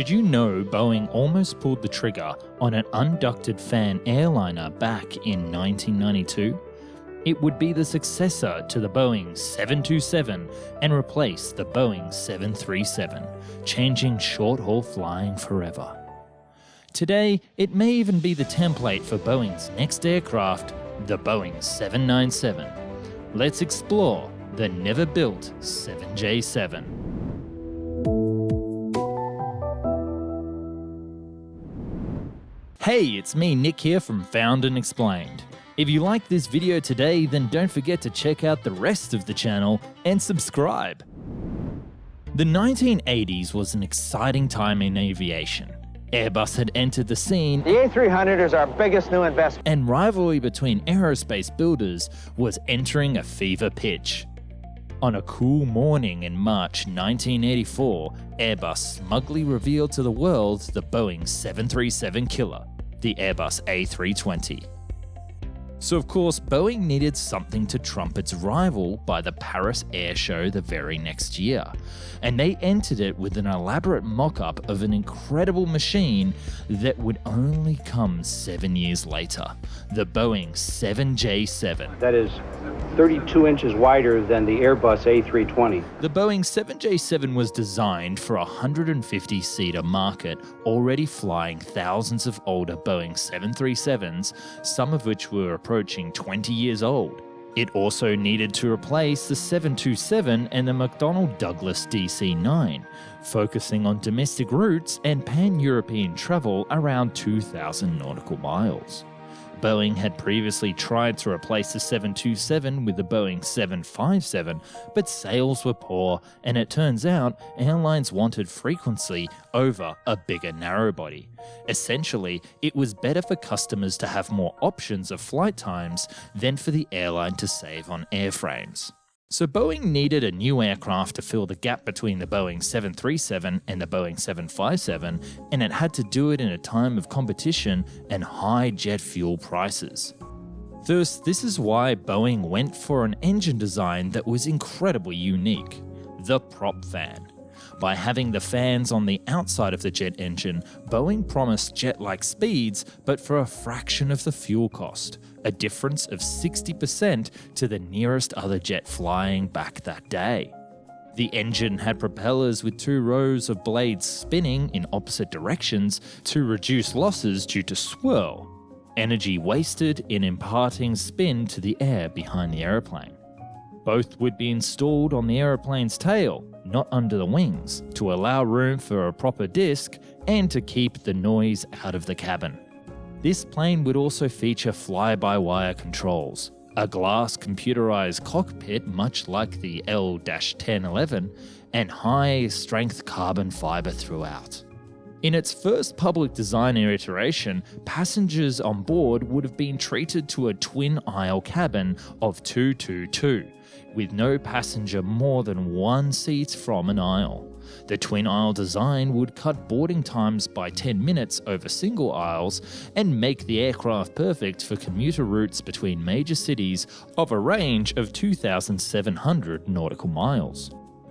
Did you know Boeing almost pulled the trigger on an unducted fan airliner back in 1992? It would be the successor to the Boeing 727 and replace the Boeing 737, changing short haul flying forever. Today, it may even be the template for Boeing's next aircraft, the Boeing 797. Let's explore the never built 7J7. Hey, it's me, Nick here from Found and Explained. If you like this video today, then don't forget to check out the rest of the channel and subscribe. The 1980s was an exciting time in aviation. Airbus had entered the scene. The A300 is our biggest new investment. And rivalry between aerospace builders was entering a fever pitch. On a cool morning in March 1984, Airbus smugly revealed to the world the Boeing 737 killer, the Airbus A320. So, of course, Boeing needed something to trump its rival by the Paris Air Show the very next year, and they entered it with an elaborate mock up of an incredible machine that would only come seven years later the Boeing 7J7. That is 32 inches wider than the Airbus A320. The Boeing 7J7 was designed for a 150 seater market, already flying thousands of older Boeing 737s, some of which were approaching 20 years old. It also needed to replace the 727 and the McDonnell Douglas DC 9, focusing on domestic routes and pan European travel around 2,000 nautical miles. Boeing had previously tried to replace the 727 with the Boeing 757, but sales were poor, and it turns out airlines wanted frequency over a bigger narrowbody. Essentially, it was better for customers to have more options of flight times than for the airline to save on airframes. So Boeing needed a new aircraft to fill the gap between the Boeing 737 and the Boeing 757, and it had to do it in a time of competition and high jet fuel prices. Thus, this is why Boeing went for an engine design that was incredibly unique, the prop fan. By having the fans on the outside of the jet engine, Boeing promised jet-like speeds, but for a fraction of the fuel cost, a difference of 60% to the nearest other jet flying back that day. The engine had propellers with two rows of blades spinning in opposite directions to reduce losses due to swirl, energy wasted in imparting spin to the air behind the aeroplane. Both would be installed on the aeroplane's tail, not under the wings, to allow room for a proper disc and to keep the noise out of the cabin. This plane would also feature fly-by-wire controls, a glass computerized cockpit much like the L-1011, and high-strength carbon fiber throughout. In its first public design iteration, passengers on board would have been treated to a twin aisle cabin of 222, with no passenger more than one seat from an aisle. The twin aisle design would cut boarding times by 10 minutes over single aisles and make the aircraft perfect for commuter routes between major cities of a range of 2,700 nautical miles.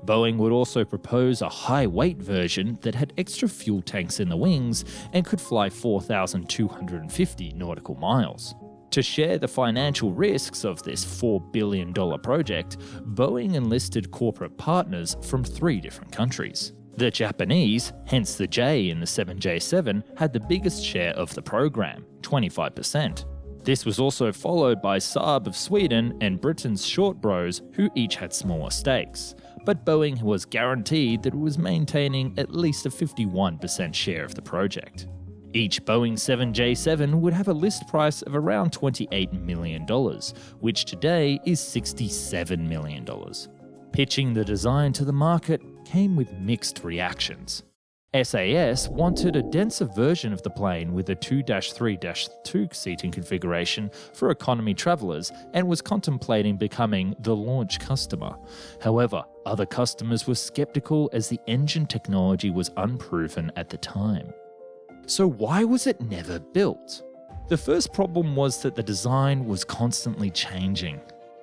Boeing would also propose a high weight version that had extra fuel tanks in the wings and could fly 4,250 nautical miles. To share the financial risks of this $4 billion project, Boeing enlisted corporate partners from three different countries. The Japanese, hence the J in the 7J7, had the biggest share of the program, 25%. This was also followed by Saab of Sweden and Britain's Short Bros, who each had smaller stakes. But Boeing was guaranteed that it was maintaining at least a 51% share of the project. Each Boeing 7J7 would have a list price of around $28 million, which today is $67 million. Pitching the design to the market came with mixed reactions. SAS wanted a denser version of the plane with a 2-3-2 seating configuration for economy travellers and was contemplating becoming the launch customer. However, other customers were skeptical as the engine technology was unproven at the time. So why was it never built? The first problem was that the design was constantly changing.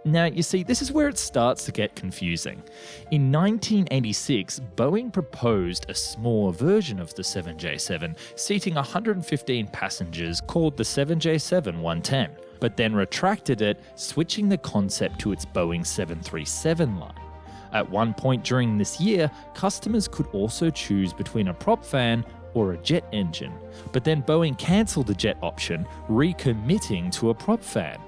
Now, you see, this is where it starts to get confusing. In 1986, Boeing proposed a smaller version of the 7J7, seating 115 passengers called the 7J7 110, but then retracted it, switching the concept to its Boeing 737 line. At one point during this year, customers could also choose between a prop fan or a jet engine, but then Boeing cancelled the jet option, recommitting to a prop fan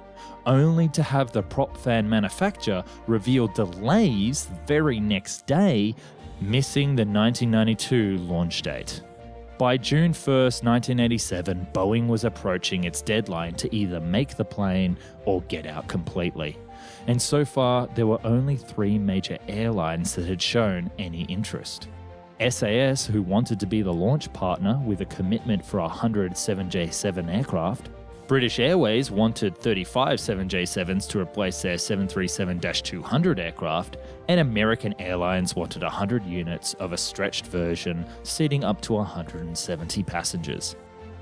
only to have the prop fan manufacturer reveal delays the very next day, missing the 1992 launch date. By June 1st, 1987, Boeing was approaching its deadline to either make the plane or get out completely. And so far, there were only three major airlines that had shown any interest. SAS, who wanted to be the launch partner with a commitment for 100 7J7 aircraft, British Airways wanted 35 7J7s to replace their 737 200 aircraft, and American Airlines wanted 100 units of a stretched version, seating up to 170 passengers.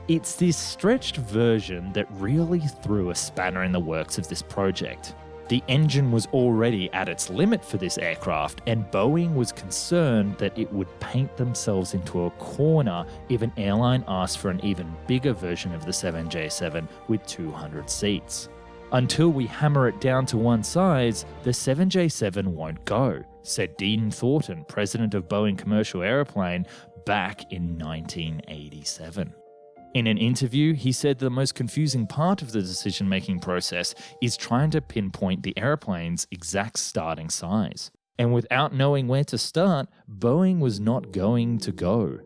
It's this stretched version that really threw a spanner in the works of this project. The engine was already at its limit for this aircraft, and Boeing was concerned that it would paint themselves into a corner if an airline asked for an even bigger version of the 7J7 with 200 seats. Until we hammer it down to one size, the 7J7 won't go, said Dean Thornton, president of Boeing Commercial Aeroplane, back in 1987. In an interview, he said the most confusing part of the decision making process is trying to pinpoint the airplane's exact starting size. And without knowing where to start, Boeing was not going to go.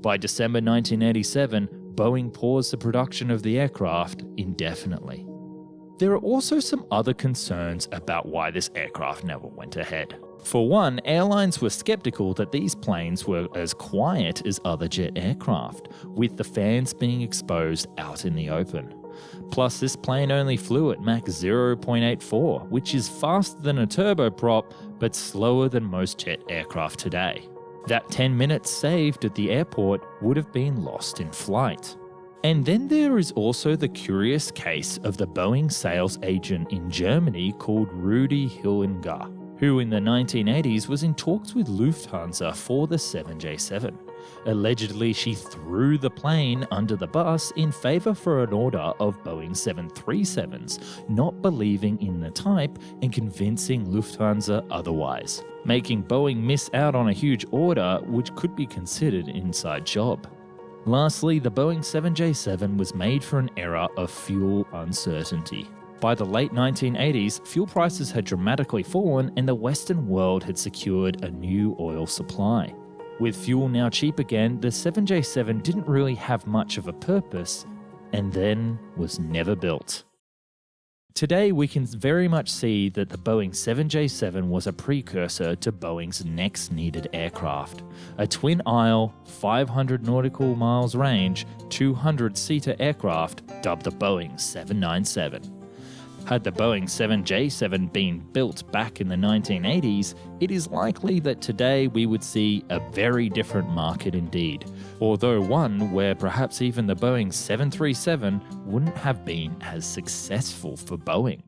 By December 1987, Boeing paused the production of the aircraft indefinitely. There are also some other concerns about why this aircraft never went ahead. For one, airlines were skeptical that these planes were as quiet as other jet aircraft, with the fans being exposed out in the open. Plus, this plane only flew at Mach 0.84, which is faster than a turboprop, but slower than most jet aircraft today. That 10 minutes saved at the airport would have been lost in flight. And then there is also the curious case of the Boeing sales agent in Germany called Rudi Hillinger, who in the 1980s was in talks with Lufthansa for the 7J7. Allegedly, she threw the plane under the bus in favour for an order of Boeing 737s, not believing in the type and convincing Lufthansa otherwise, making Boeing miss out on a huge order which could be considered inside job. Lastly, the Boeing 7J7 was made for an era of fuel uncertainty. By the late 1980s, fuel prices had dramatically fallen and the Western world had secured a new oil supply. With fuel now cheap again, the 7J7 didn't really have much of a purpose and then was never built. Today, we can very much see that the Boeing 7J7 was a precursor to Boeing's next needed aircraft a twin aisle, 500 nautical miles range, 200 seater aircraft dubbed the Boeing 797. Had the Boeing 7J7 been built back in the 1980s, it is likely that today we would see a very different market indeed, although one where perhaps even the Boeing 737 wouldn't have been as successful for Boeing.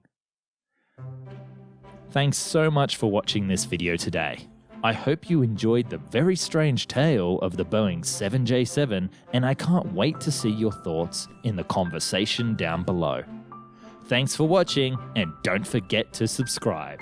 Thanks so much for watching this video today. I hope you enjoyed the very strange tale of the Boeing 7J7 and I can't wait to see your thoughts in the conversation down below. Thanks for watching and don't forget to subscribe.